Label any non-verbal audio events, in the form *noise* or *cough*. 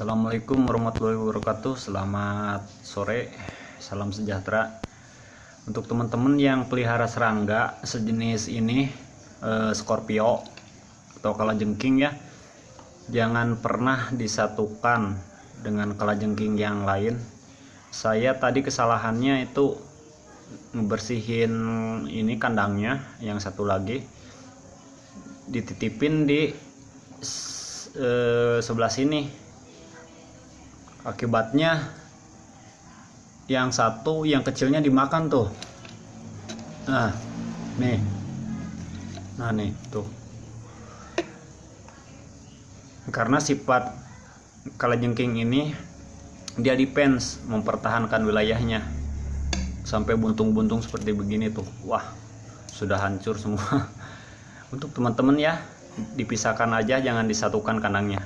Assalamualaikum warahmatullahi wabarakatuh. Selamat sore Salam sejahtera. Untuk teman-teman yang pelihara serangga Sejenis ini eh, Scorpio Atau kalajengking ya Jangan pernah disatukan Dengan kalajengking yang lain. Saya tadi kesalahannya itu Ngebersihin Ini kandangnya Yang satu lagi. Dititipin di eh, Sebelah sini akibatnya yang satu yang kecilnya dimakan tuh. Nah nih. Nah nih tuh. Karena sifat kalajengking ini dia defense mempertahankan wilayahnya. Sampai buntung-buntung seperti begini tuh. Wah sudah hancur semua. *laughs* Untuk teman-teman ya dipisahkan aja jangan disatukan kandangnya